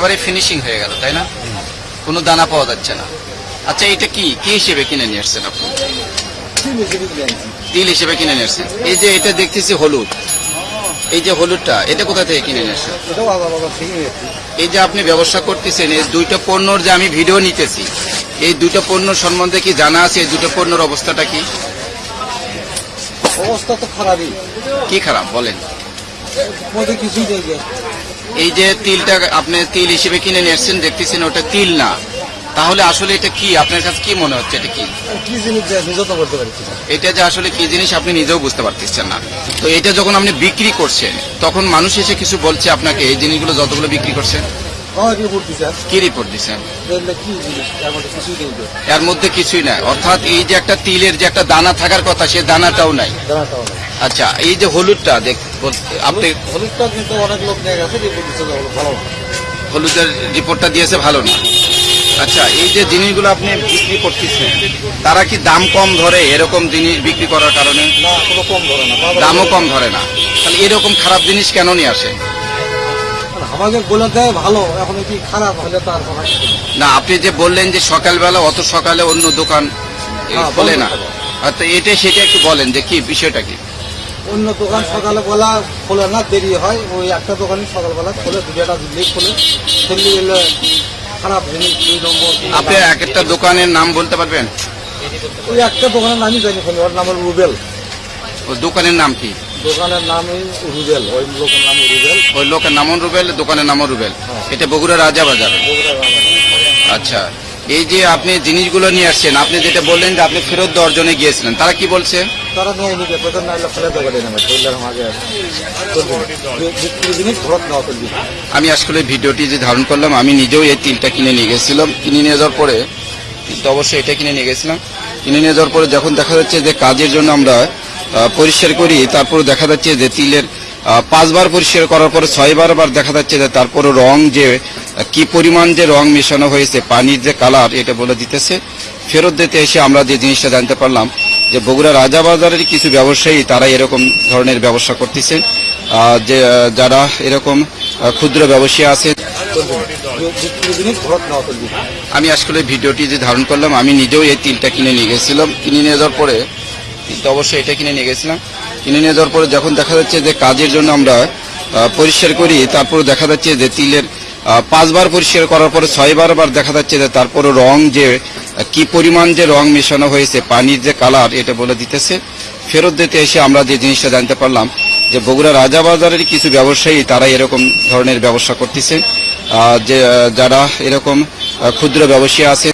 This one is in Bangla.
একেবারে ফিনিশিং হয়ে গেল তাই না? কোনো দানা পাওয়া যাচ্ছে না। আচ্ছা এটা কি? কি হিসেবে কিনে নিয়ে আসছেন আপনি? তিল হিসেবে কিনে নিয়ে আসছেন। এই যে এটা দেখতেছি হলুদ। এই যে হলুদটা এটা কোথা থেকে কিনে নিয়ে আসছেন? এই যে আপনি ব্যবসা করতেছেন এই দুইটা পণ্যর যে আমি ভিডিও নিতেছি এই দুটো পণ্য সম্বন্ধে কি জানা আছে? এই দুটো পণ্যর অবস্থাটা কি? অবস্থা তো খারাপই। কি খারাপ? বলেন। কিছুই এই যে তিলটা আপনি তিল হিসেবে কিনে নিয়ে এসছেন দেখতেছেন ওটা তিল না। তাহলে আসলে এটা কি? আপনার কাছে কি মনে হচ্ছে এটা কি? কি জিনিস তো পারছি এটা যে আসলে কি জিনিস আপনি নিজেও বুঝতে পারতেছেন না। তো এটা যখন আপনি বিক্রি করছেন তখন মানুষ এসে কিছু বলছে আপনাকে এই জিনিসগুলো যতগুলো বিক্রি করছেন কি রিপোর্ট দিচ্ছেন এর মধ্যে কিছুই নেই নাই। অর্থাৎ এই যে একটা তিলের যে একটা দানা থাকার কথা সে দানাটাও নাই। জানাটাও না আচ্ছা এই যে হলুদটা দেখ আপনি হলুদটা কিন্তু অনেক লোক নিয়ে গেছে রিপোর্ট দিচ্ছে ভালো না। হলুদের রিপোর্টটা দিয়েছে ভালো না। আচ্ছা এই যে জিনিসগুলো আপনি বিক্রি করতেছেন তারা কি দাম কম ধরে এরকম জিনিস বিক্রি করার কারণে? কম ধরে না দামও কম ধরে না। তাহলে এরকম খারাপ জিনিস কেন নিয়ে আসে? আমাদের বলে দেয় ভালো এখন কি খারাপ হলে তার। না আপনি যে বললেন যে সকালবেলা অত সকালে অন্য দোকান বন্ধ না। তো এটা সেটা একটু বলেন যে কি বিষয়টা কি? অন্য দোকান সকালে বেলা খোলে না দেরি হয়। ওই একটা দোকানই সকালবেলা খোলে দুটা লেট খোলে। সেগুলি এলে খারাপ জিনিস দুই নম্বর আপনি এক একটা দোকানের নাম বলতে পারবেন? ওই একটা দোকানের নামই জানি খোলে ওর নাম হলো রুবেল। ওই দোকানের নাম কি? দোকানের নামই রুবেল ওই লোকের নাম রুবেল। ওই লোকের নাম রুবেল দোকানের নাম রুবেল। হ্যাঁ। এটা বগুড়া রাজা বাজার। আচ্ছা এই যে আপনি জিনিসগুলো নিয়ে আসছেন আপনি যেটা বললেন যে আপনি ফেরত দেওয়ার জন্য গিয়েছিলেন তারা কি বলছে? তারা নিয়ে নিবে জিনিস আমি আসলে ভিডিওটি যে ধারণ করলাম, আমি নিজেও এই তিলটা কিনে নিয়ে গেছিলাম। কিনে নিয়ে যাওয়ার পরে, তিলটা অবশ্যই এটা কিনে নিয়ে গেছিলাম। কিনে নিয়ে যাওয়ার পরে যখন দেখা যাচ্ছে যে কাজের জন্য আমরা পরিষ্কার করি তারপর দেখা যাচ্ছে যে তিলের পাঁচবার পরিষ্কার করার পরে ছয়বার আবার দেখা যাচ্ছে যে তারপরে রং যে, কি পরিমাণ যে রং মেশানো হয়েছে, পানির যে কালার এটা বলে দিতেছে। ফেরত দিতে এসে আমরা যে জিনিসটা জানতে পারলাম যে বগুড়া রাজাবাজারের কিছু ব্যবসায়ী তারা এরকম ধরনের ব্যবসা করতেছেন যে যারা এরকম ক্ষুদ্র ব্যবসায়ী আছে। আমি আসলে ভিডিওটি যে ধারণ করলাম, আমি নিজেও এই তিলটা কিনে নিয়ে গেছিলাম। কিনে নিয়ে যাওয়ার পরে, তিলটা অবশ্যই এটা কিনে নিয়ে গেছিলাম। কিনে নিয়ে যাওয়ার পরে যখন দেখা যাচ্ছে যে কাজের জন্য আমরা পরিষ্কার করি তারপর দেখা যাচ্ছে যে তিলের পাঁচবার পরিষ্কার করার পরে ছয়বার বার দেখা যাচ্ছে যে তারপরে রং যে কি পরিমাণ যে রং মেশানো হয়েছে, পানির যে কালার এটা বলে দিতেছে। ফেরত দিতে এসে আমরা যে জিনিসটা জানতে পারলাম, যে বগুড়া রাজাবাজারের কিছু ব্যবসায়ী তারা এরকম ধরনের ব্যবসা করতেছে। যে যারা এরকম ক্ষুদ্র ব্যবসায়ী আছে